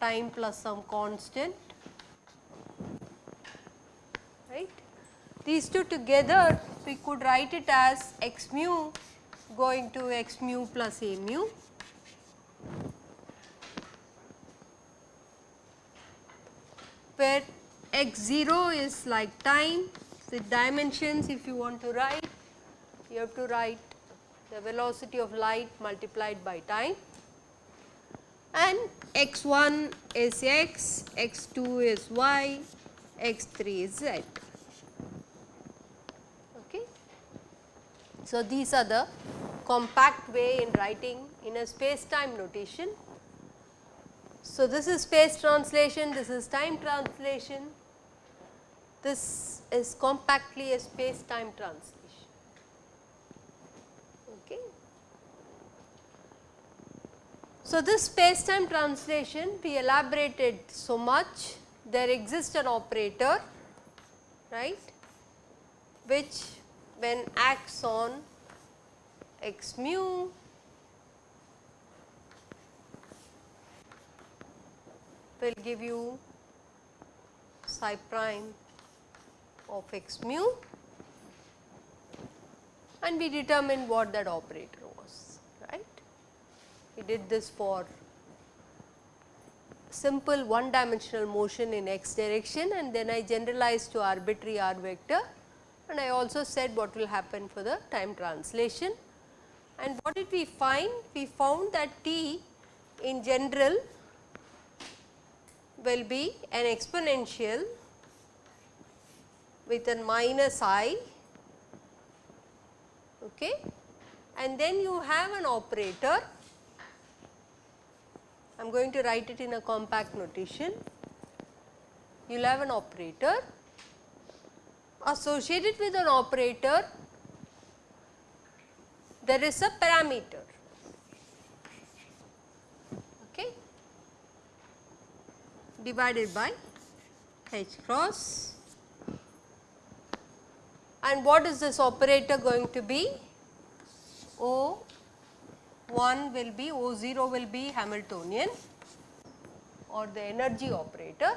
time plus some constant right. These two together we could write it as x mu going to x mu plus a mu where x 0 is like time with dimensions if you want to write you have to write the velocity of light multiplied by time and x 1 is x, x 2 is y, x 3 is z. Okay. So, these are the compact way in writing in a space time notation. So, this is space translation, this is time translation, this is compactly a space time translation. Okay. So, this space time translation we elaborated so much there exists an operator right which when acts on x mu will give you psi prime of x mu and we determine what that operator was right. we did this for simple one dimensional motion in x direction and then I generalized to arbitrary r vector and I also said what will happen for the time translation. And what did we find? We found that t in general will be an exponential with a minus i okay. and then you have an operator I am going to write it in a compact notation. You will have an operator associated with an operator there is a parameter okay, divided by h cross and what is this operator going to be? O 1 will be O 0 will be Hamiltonian or the energy operator.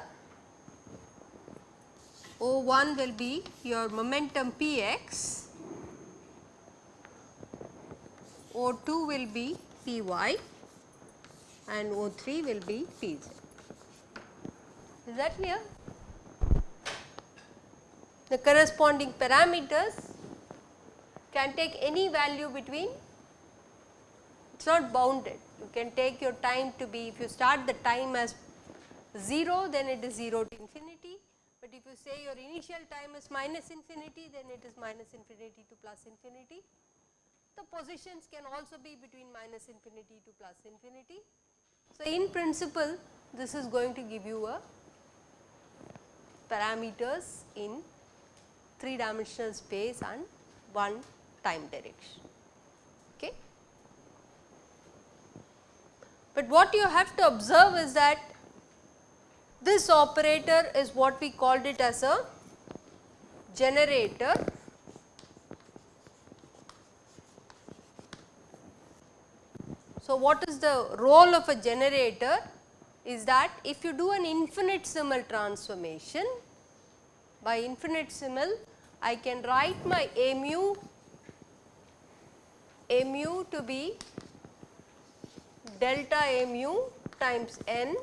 O 1 will be your momentum p x, O 2 will be p y and O 3 will be p z. Is that clear? The corresponding parameters can take any value between it is not bounded. You can take your time to be, if you start the time as 0 then it is 0 to infinity, but if you say your initial time is minus infinity then it is minus infinity to plus infinity. The positions can also be between minus infinity to plus infinity. So, in principle this is going to give you a parameters in 3 dimensional space and 1 time direction. Okay. But what you have to observe is that this operator is what we called it as a generator So, what is the role of a generator is that if you do an infinitesimal transformation by infinitesimal I can write my a mu a mu to be delta A mu times n.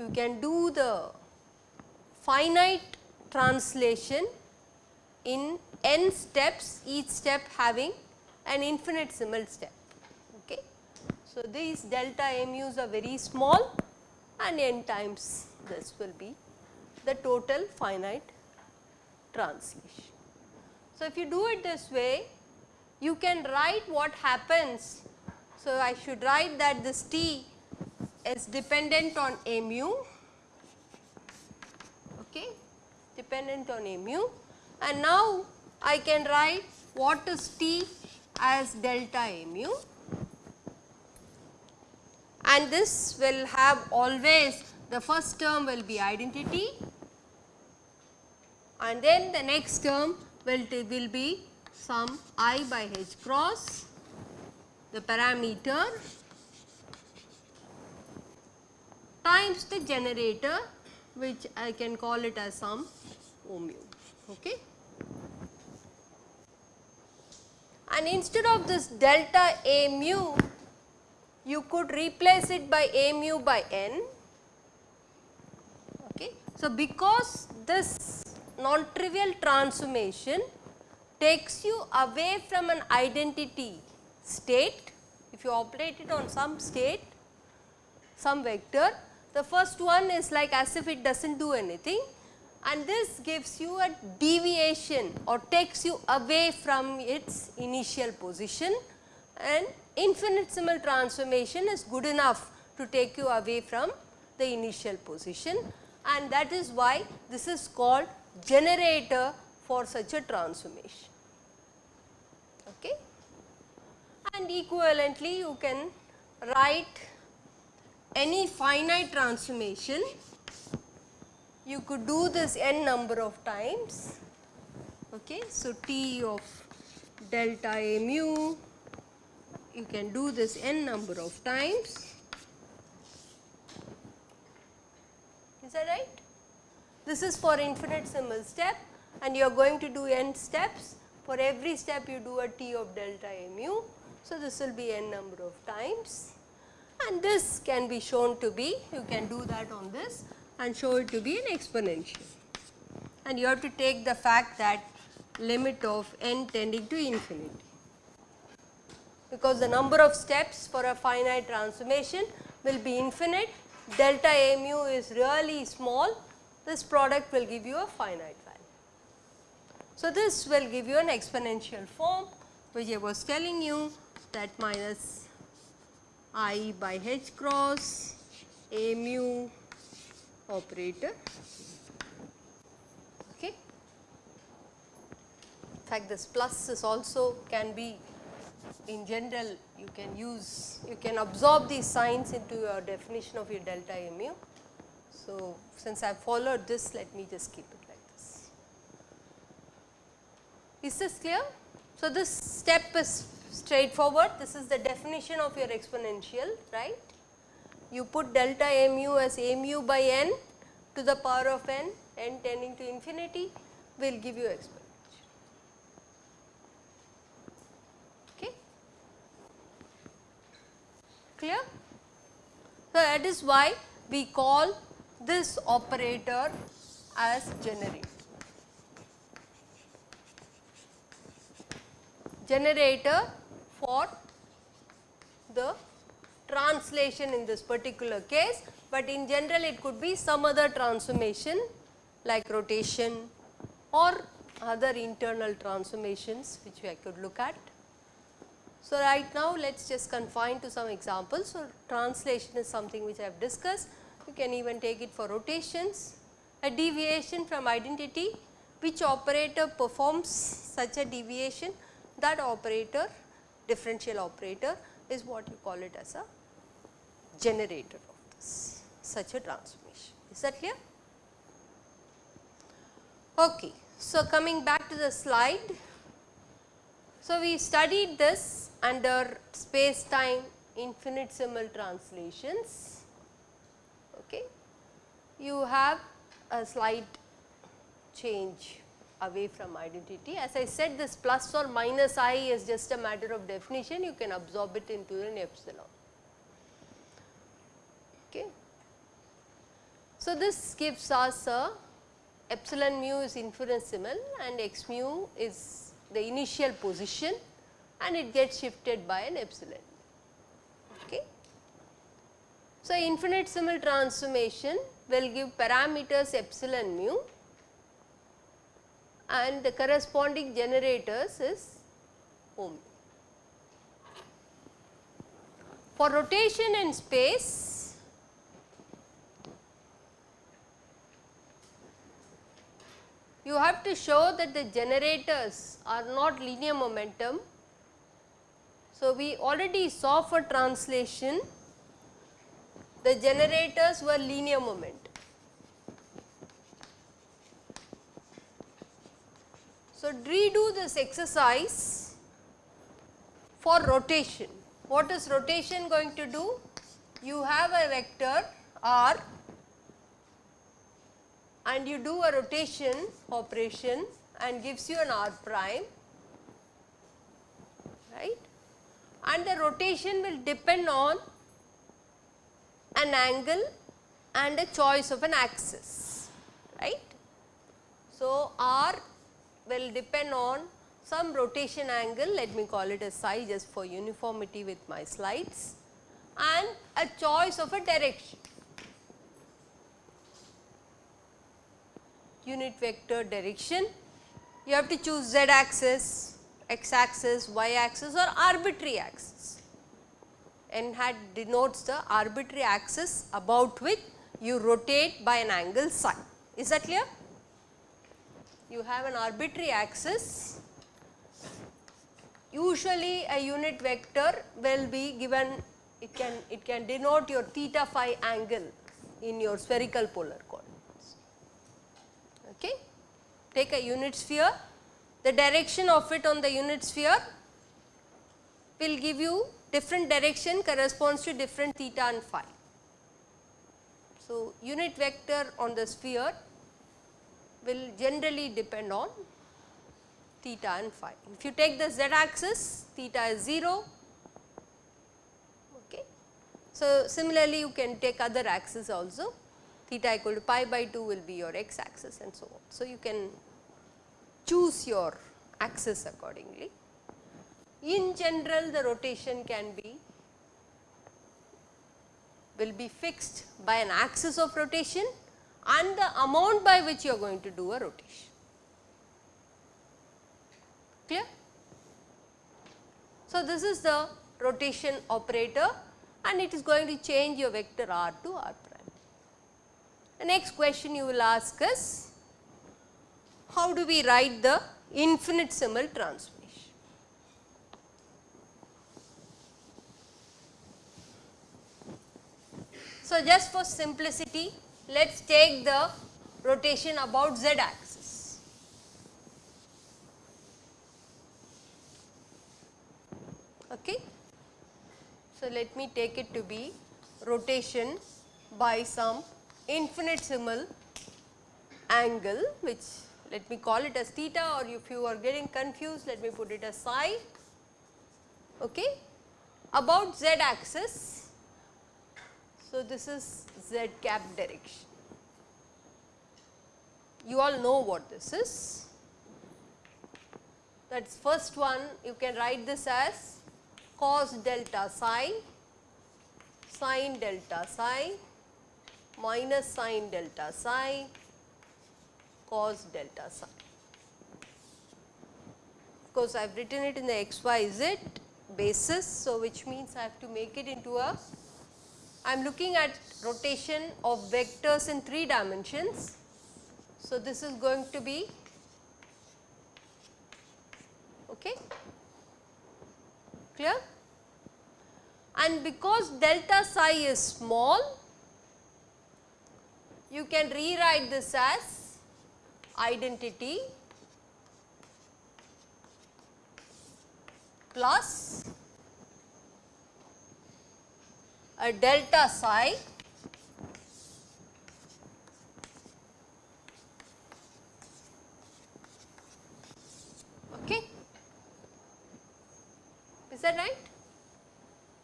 You can do the finite translation in n steps each step having an infinitesimal step. Okay. So, these delta mu's are very small and n times this will be the total finite translation. So, if you do it this way you can write what happens so, I should write that this T is dependent on a mu, okay, dependent on a mu. And now I can write what is T as delta A mu. And this will have always the first term will be identity. And then the next term will, will be some i by h cross the parameter times the generator which I can call it as some mu. Okay. And instead of this delta A mu, you could replace it by A mu by n. Okay. So, because this non-trivial transformation takes you away from an identity state, if you operate it on some state, some vector, the first one is like as if it does not do anything and this gives you a deviation or takes you away from its initial position and infinitesimal transformation is good enough to take you away from the initial position and that is why this is called generator for such a transformation. Okay. And equivalently you can write any finite transformation you could do this n number of times. Okay. So, T of delta A mu you can do this n number of times. Is that right? This is for infinite infinitesimal step and you are going to do n steps. For every step you do a T of delta A mu. So, this will be n number of times and this can be shown to be you can do that on this and show it to be an exponential and you have to take the fact that limit of n tending to infinity because the number of steps for a finite transformation will be infinite delta a mu is really small this product will give you a finite value. So, this will give you an exponential form which I was telling you that minus i by h cross a mu operator. Okay. In fact, this plus is also can be in general you can use you can absorb these signs into your definition of your delta mu. So, since I have followed this let me just keep it like this. Is this clear? So, this step is straightforward. This is the definition of your exponential, right. You put delta mu as mu by n to the power of n, n tending to infinity will give you exponential. Okay. Clear? So, that is why we call this operator as generator. Generator for the translation in this particular case, but in general it could be some other transformation like rotation or other internal transformations which I could look at. So, right now let us just confine to some examples. So, translation is something which I have discussed, you can even take it for rotations, a deviation from identity which operator performs such a deviation that operator differential operator is what you call it as a generator of this such a transformation. Is that clear? Okay. So, coming back to the slide. So, we studied this under space time infinitesimal translations. Okay. You have a slight change away from identity. As I said this plus or minus i is just a matter of definition, you can absorb it into an epsilon. Okay. So, this gives us a epsilon mu is infinitesimal and x mu is the initial position and it gets shifted by an epsilon. Okay. So, infinitesimal transformation will give parameters epsilon mu and the corresponding generators is ohm. For rotation in space, you have to show that the generators are not linear momentum. So, we already saw for translation the generators were linear momentum. So, redo this exercise for rotation. What is rotation going to do? You have a vector r and you do a rotation operation and gives you an r prime right and the rotation will depend on an angle and a choice of an axis right. So, r will depend on some rotation angle let me call it a psi just for uniformity with my slides and a choice of a direction. Unit vector direction you have to choose z axis, x axis, y axis or arbitrary axis. N hat denotes the arbitrary axis about which you rotate by an angle psi. Is that clear? You have an arbitrary axis. Usually a unit vector will be given it can it can denote your theta phi angle in your spherical polar coordinates. Okay. Take a unit sphere, the direction of it on the unit sphere will give you different direction corresponds to different theta and phi. So, unit vector on the sphere will generally depend on theta and phi. If you take the z axis theta is 0 okay. So, similarly you can take other axes also theta equal to pi by 2 will be your x axis and so on. So, you can choose your axis accordingly. In general the rotation can be will be fixed by an axis of rotation and the amount by which you are going to do a rotation. Clear? So, this is the rotation operator and it is going to change your vector r to r prime. The next question you will ask is how do we write the infinitesimal transform? So, just for simplicity let us take the rotation about z axis. Okay. So, let me take it to be rotation by some infinitesimal angle which let me call it as theta or if you are getting confused let me put it as psi okay, about z axis so, this is z cap direction. You all know what this is. That is first one you can write this as cos delta psi, sin delta psi minus sin delta psi cos delta psi. Of course, I have written it in the x y z basis. So, which means I have to make it into a I am looking at rotation of vectors in 3 dimensions. So, this is going to be okay clear and because delta psi is small you can rewrite this as identity plus a delta psi. Okay. Is that right?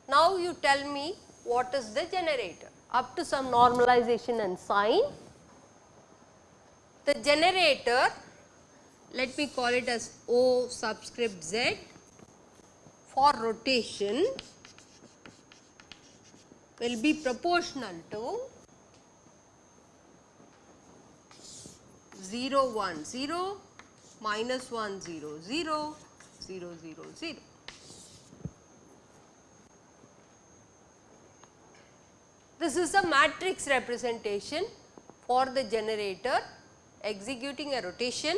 Now you tell me what is the generator. Up to some normalization and sign. The generator let me call it as O subscript z for rotation will be proportional to 0 1 0 minus 1 0 0 0 0 0. This is a matrix representation for the generator executing a rotation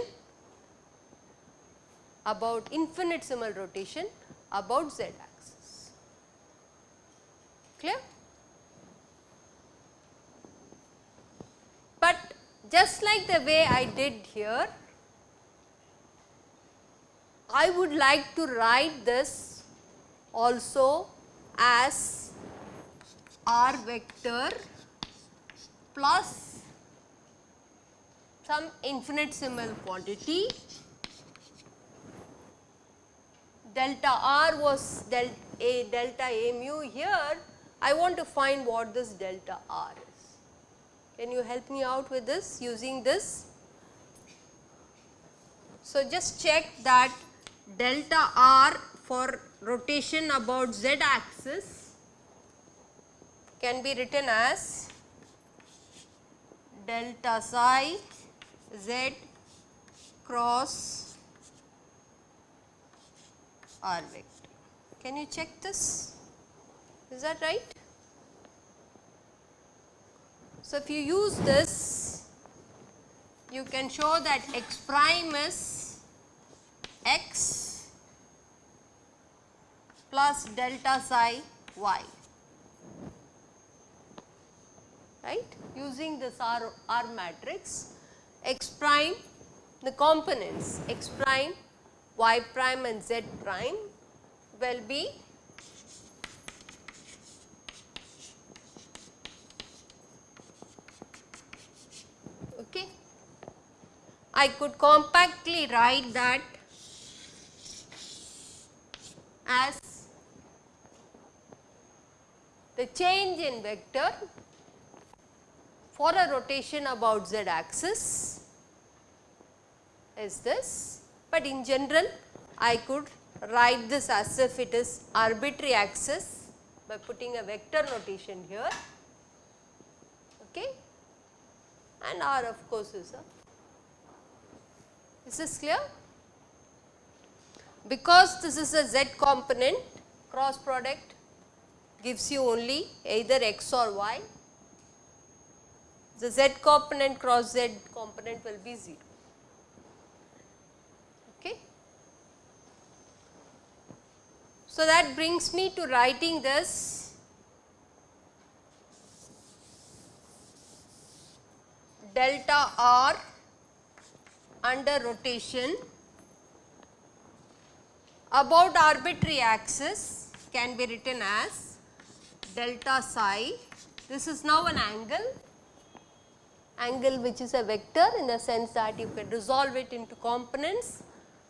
about infinitesimal rotation about z axis. Clear? But just like the way I did here, I would like to write this also as r vector plus some infinitesimal quantity delta r was del a delta a mu here I want to find what this delta r. Can you help me out with this using this? So, just check that delta r for rotation about z axis can be written as delta psi z cross r vector. Can you check this? Is that right? So, if you use this, you can show that x prime is x plus delta psi y, right. Using this R, R matrix, x prime, the components x prime, y prime and z prime will be okay. I could compactly write that as the change in vector for a rotation about z axis is this, but in general I could write this as if it is arbitrary axis by putting a vector notation here okay? And r of course is a is this clear? Because this is a z component cross product gives you only either x or y the z component cross z component will be 0 okay? So that brings me to writing this. Delta r under rotation about arbitrary axis can be written as delta psi. This is now an angle, angle which is a vector in the sense that you can resolve it into components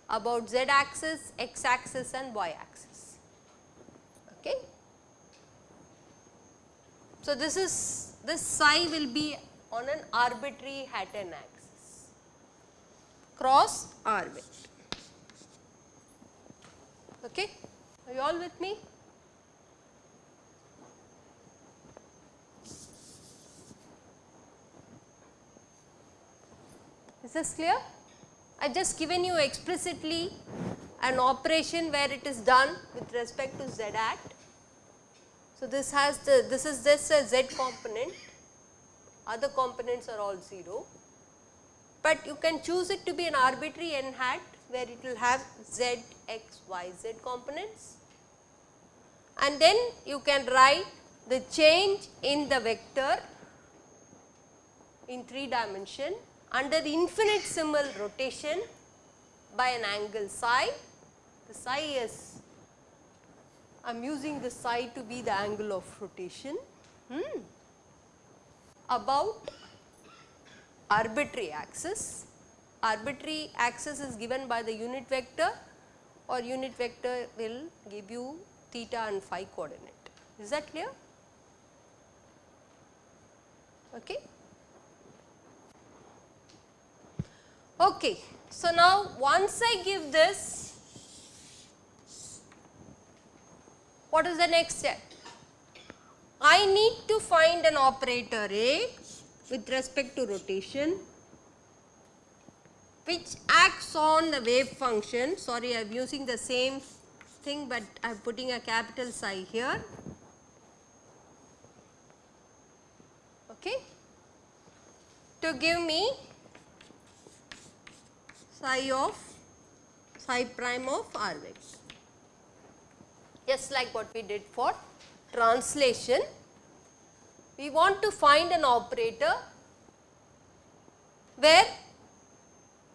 about z axis, x axis and y axis. Okay. So, this is this psi will be on an arbitrary Hatten axis cross r vector. Okay. Are you all with me? Is this clear? I have just given you explicitly an operation where it is done with respect to z act. So, this has the this is this a z component, other components are all 0, but you can choose it to be an arbitrary n hat where it will have z, x, y, z components. And then you can write the change in the vector in 3 dimension under the infinite infinitesimal rotation by an angle psi. The psi is I am using the psi to be the angle of rotation. Hmm, about arbitrary axis. Arbitrary axis is given by the unit vector or unit vector will give you theta and phi coordinate. Is that clear? Okay. Okay. So, now once I give this, what is the next step? I need to find an operator A with respect to rotation which acts on the wave function. Sorry, I am using the same thing, but I am putting a capital psi here. Okay, to give me psi of psi prime of r vector just like what we did for translation. We want to find an operator where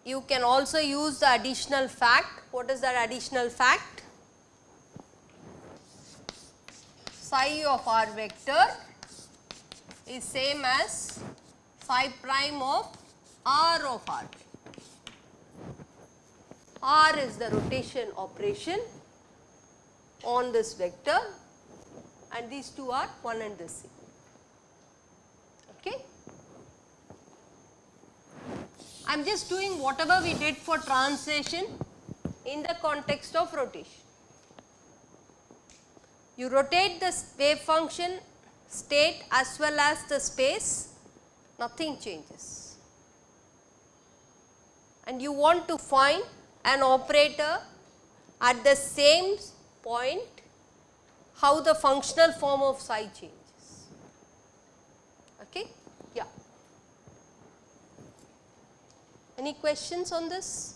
you can also use the additional fact. What is that additional fact? Psi of r vector is same as psi prime of r of r. r is the rotation operation on this vector and these two are 1 and the same. Okay. I am just doing whatever we did for translation in the context of rotation. You rotate the wave function state as well as the space, nothing changes. And you want to find an operator at the same point how the functional form of psi changes. Okay? Any questions on this?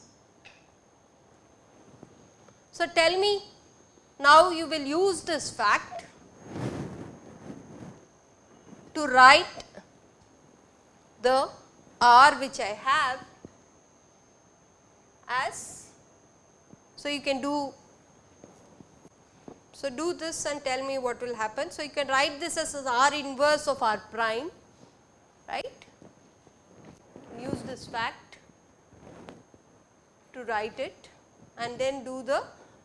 So, tell me now you will use this fact to write the R which I have as, so you can do, so do this and tell me what will happen. So, you can write this as R inverse of R prime, right, use this fact to write it and then do the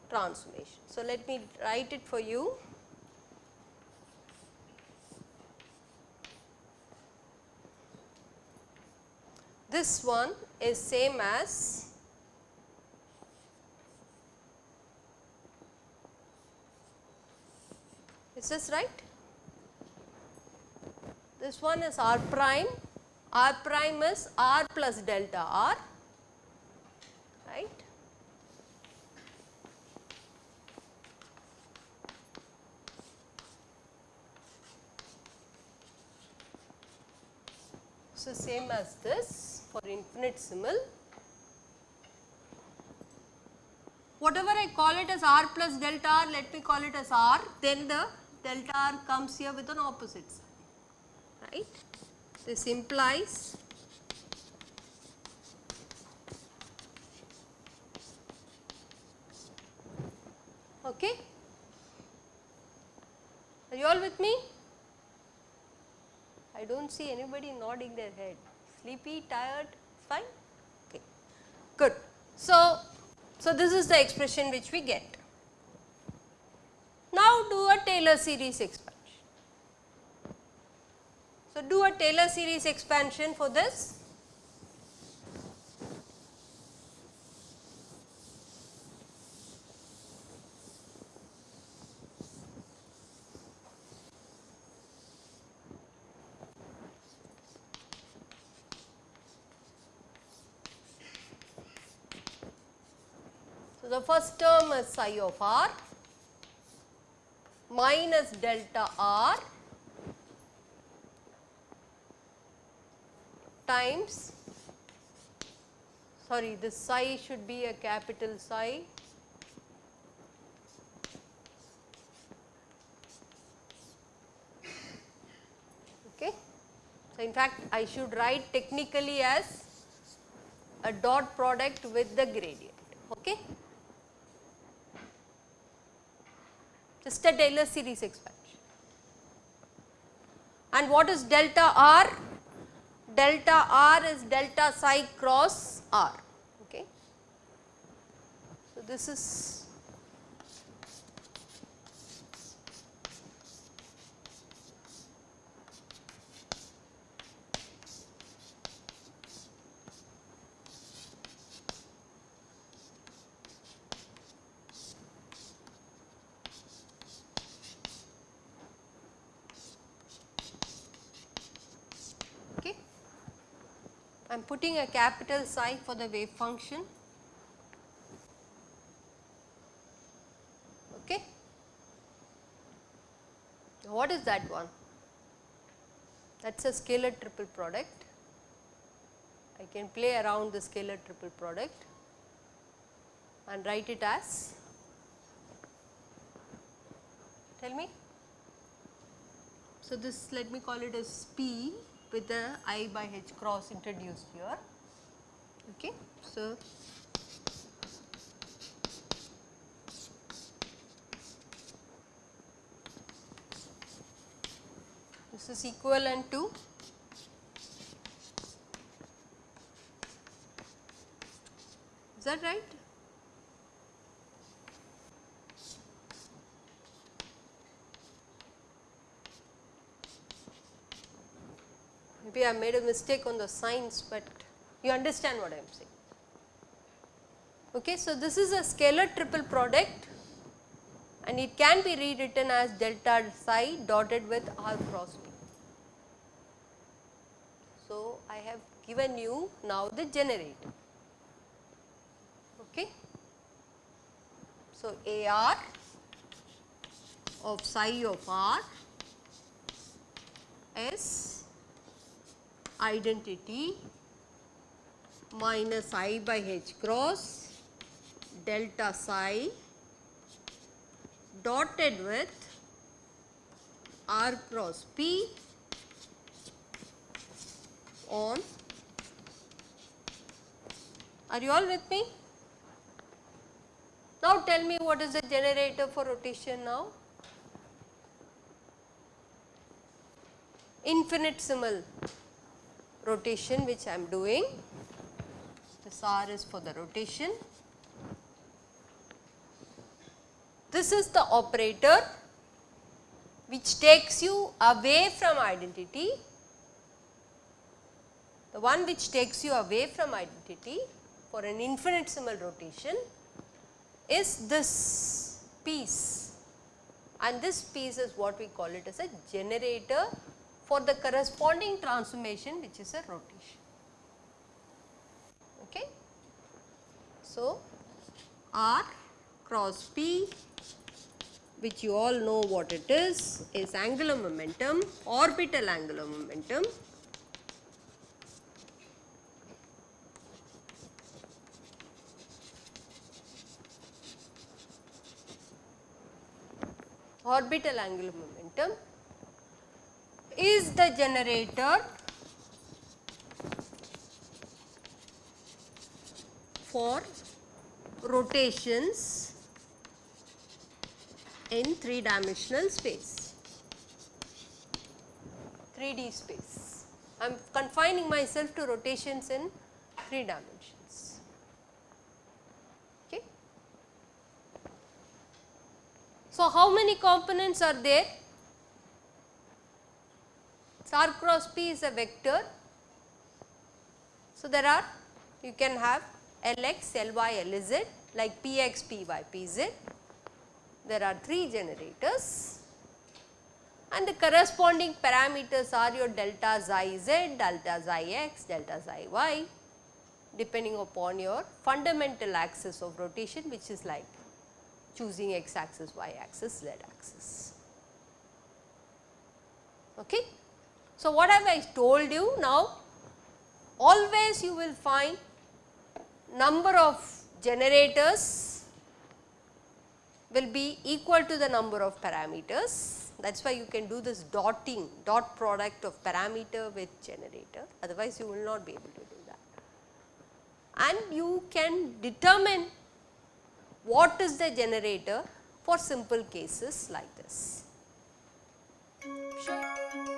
transformation. So, let me write it for you. This one is same as is this right? This one is r prime, r prime is r plus delta r right So, same as this for infinitesimal. Whatever I call it as r plus delta r, let me call it as r, then the delta r comes here with an opposite sign, right. This implies okay. Are you all with me? I do not see anybody nodding their head. Sleepy, tired, fine? Okay, good. So, so this is the expression which we get. Now do a Taylor series expansion. So do a Taylor series expansion for this. So, the first term is psi of r minus delta r times sorry this psi should be a capital psi okay. So, in fact, I should write technically as a dot product with the gradient okay. Just a Taylor series expansion. And what is delta r? Delta r is delta psi cross r. Okay. So, this is putting a capital psi for the wave function. Okay. What is that one? That is a scalar triple product. I can play around the scalar triple product. and write it as tell me. So, this let me call it as P with the I by H cross introduced here. Okay. So, this is equivalent to is that right? Maybe I made a mistake on the signs, but you understand what I am saying. Okay, so, this is a scalar triple product and it can be rewritten as delta psi dotted with r cross p. So, I have given you now the generator. Okay. So, A r of psi of r is identity minus i by h cross delta psi dotted with r cross p on are you all with me? Now tell me what is the generator for rotation now? Infinitesimal rotation which I am doing. This R is for the rotation. This is the operator which takes you away from identity. The one which takes you away from identity for an infinitesimal rotation is this piece and this piece is what we call it as a generator for the corresponding transformation which is a rotation. Okay. So, R cross P which you all know what it is, is angular momentum, orbital angular momentum orbital angular momentum is the generator for rotations in 3 dimensional space, 3D space. I am confining myself to rotations in 3 dimensions. Okay. So, how many components are there? R cross p is a vector. So, there are you can have Lx, Ly, Lz like Px, Py, Pz. There are 3 generators and the corresponding parameters are your delta xi z, delta xi x, delta xi y depending upon your fundamental axis of rotation which is like choosing x axis, y axis, z axis. Okay. So, what have I told you now? Always you will find number of generators will be equal to the number of parameters. That is why you can do this dotting, dot product of parameter with generator, otherwise you will not be able to do that. And you can determine what is the generator for simple cases like this. Sure.